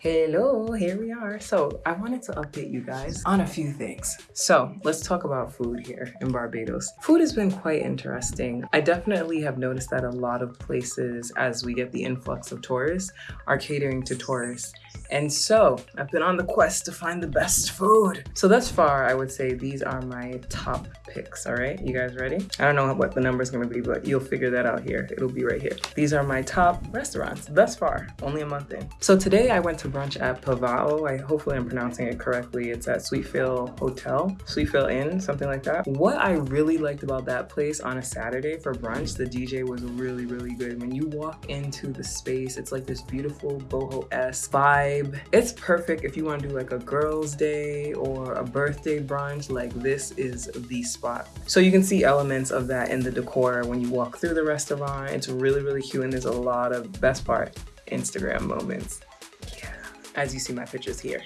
Hello, here we are. So I wanted to update you guys on a few things. So let's talk about food here in Barbados. Food has been quite interesting. I definitely have noticed that a lot of places, as we get the influx of tourists, are catering to tourists. And so I've been on the quest to find the best food. So thus far, I would say these are my top picks, all right? You guys ready? I don't know what the number is gonna be, but you'll figure that out here. It'll be right here. These are my top restaurants thus far, only a month in. So today I went to brunch at Pavao. I hopefully I'm pronouncing it correctly. It's at Sweetfield Hotel, Sweetfield Inn, something like that. What I really liked about that place on a Saturday for brunch, the DJ was really, really good. When you walk into the space, it's like this beautiful boho-esque vibe. It's perfect if you want to do like a girl's day or a birthday brunch, like this is the spot. So you can see elements of that in the decor when you walk through the restaurant. It's really, really cute and there's a lot of best part, Instagram moments. As you see my pictures here.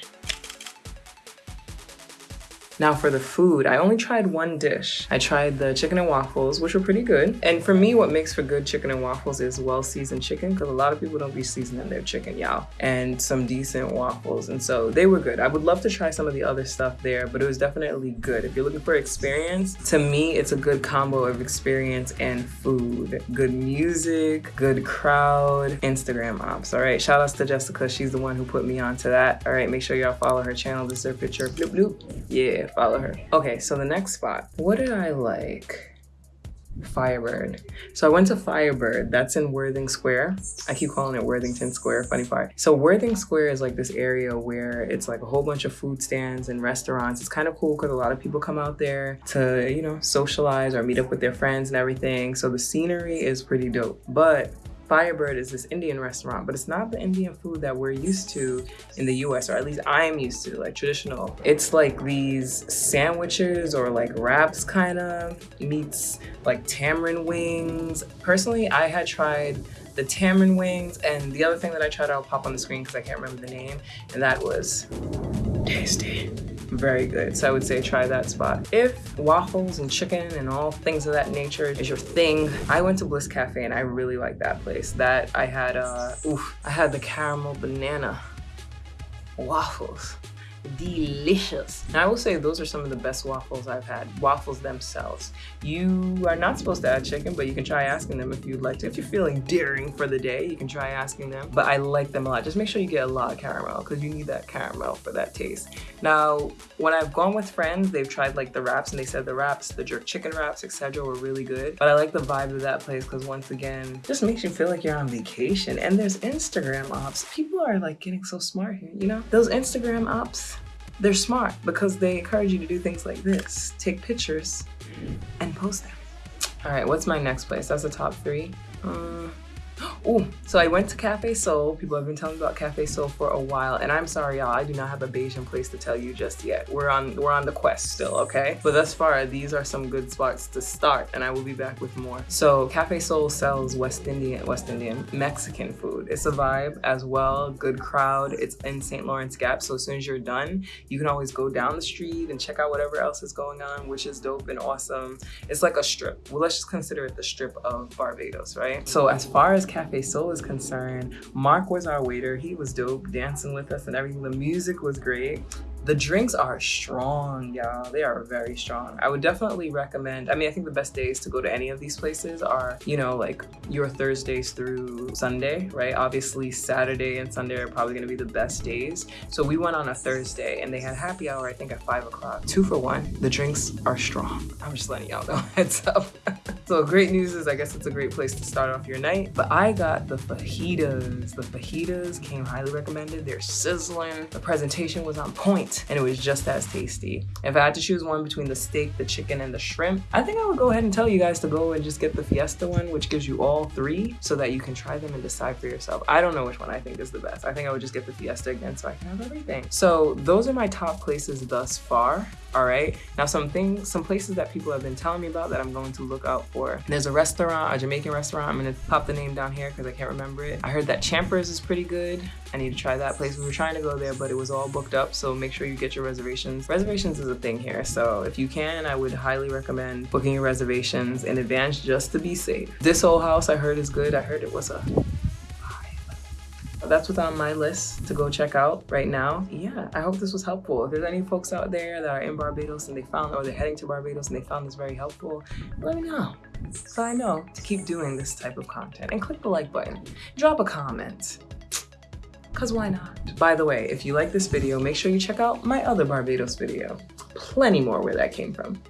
Now for the food, I only tried one dish. I tried the chicken and waffles, which were pretty good. And for me, what makes for good chicken and waffles is well-seasoned chicken, because a lot of people don't be seasoning their chicken, y'all. And some decent waffles, and so they were good. I would love to try some of the other stuff there, but it was definitely good. If you're looking for experience, to me, it's a good combo of experience and food. Good music, good crowd, Instagram ops, all right? Shout outs to Jessica, she's the one who put me onto that. All right, make sure y'all follow her channel. This is her picture, bloop bloop. Yeah, follow her. Okay, so the next spot. What did I like? Firebird. So I went to Firebird. That's in Worthing Square. I keep calling it Worthington Square, funny part. So Worthing Square is like this area where it's like a whole bunch of food stands and restaurants. It's kind of cool because a lot of people come out there to, you know, socialize or meet up with their friends and everything. So the scenery is pretty dope. But Firebird is this Indian restaurant, but it's not the Indian food that we're used to in the US, or at least I'm used to, like traditional. It's like these sandwiches or like wraps kind of meets like tamarind wings. Personally, I had tried the tamarind wings and the other thing that I tried, I'll pop on the screen because I can't remember the name, and that was tasty very good. So I would say try that spot. If waffles and chicken and all things of that nature is your thing, I went to Bliss Cafe and I really like that place. That I had, uh, oof, I had the caramel banana waffles delicious. And I will say those are some of the best waffles I've had, waffles themselves. You are not supposed to add chicken, but you can try asking them if you'd like to. If you're feeling daring for the day, you can try asking them. But I like them a lot. Just make sure you get a lot of caramel because you need that caramel for that taste. Now, when I've gone with friends, they've tried like the wraps and they said the wraps, the jerk chicken wraps, etc. were really good. But I like the vibe of that place because once again, just makes you feel like you're on vacation. And there's Instagram ops. People are like getting so smart here, you know? Those Instagram ops, they're smart because they encourage you to do things like this. Take pictures and post them. All right, what's my next place? That's the top three. Uh, Oh, so I went to Cafe Sol. People have been telling me about Cafe Sol for a while, and I'm sorry, y'all. I do not have a Bajan place to tell you just yet. We're on we're on the quest still, okay? But thus far, these are some good spots to start, and I will be back with more. So Cafe Sol sells West Indian West Indian Mexican food. It's a vibe as well. Good crowd. It's in St. Lawrence Gap, so as soon as you're done, you can always go down the street and check out whatever else is going on, which is dope and awesome. It's like a strip. Well, let's just consider it the strip of Barbados, right? So as far as Cafe Sol is concerned, Mark was our waiter. He was dope, dancing with us and everything. The music was great. The drinks are strong, y'all. They are very strong. I would definitely recommend, I mean, I think the best days to go to any of these places are, you know, like your Thursdays through Sunday, right? Obviously, Saturday and Sunday are probably gonna be the best days. So we went on a Thursday and they had happy hour, I think at five o'clock. Two for one, the drinks are strong. I'm just letting y'all know, heads up. So great news is I guess it's a great place to start off your night. But I got the fajitas. The fajitas came highly recommended. They're sizzling. The presentation was on point and it was just as tasty. If I had to choose one between the steak, the chicken, and the shrimp, I think I would go ahead and tell you guys to go and just get the Fiesta one, which gives you all three so that you can try them and decide for yourself. I don't know which one I think is the best. I think I would just get the Fiesta again so I can have everything. So those are my top places thus far all right? Now some things some places that people have been telling me about that i'm going to look out for. There's a restaurant a jamaican restaurant. I'm gonna pop the name down here because i can't remember it. I heard that champers is pretty good. I need to try that place. We were trying to go there but it was all booked up so make sure you get your reservations. Reservations is a thing here so if you can i would highly recommend booking your reservations in advance just to be safe. This old house i heard is good. I heard it was a that's what's on my list to go check out right now. Yeah, I hope this was helpful. If there's any folks out there that are in Barbados and they found, or they're heading to Barbados and they found this very helpful, let me know. So I know to keep doing this type of content. And click the like button. Drop a comment. Cause why not? By the way, if you like this video, make sure you check out my other Barbados video. Plenty more where that came from.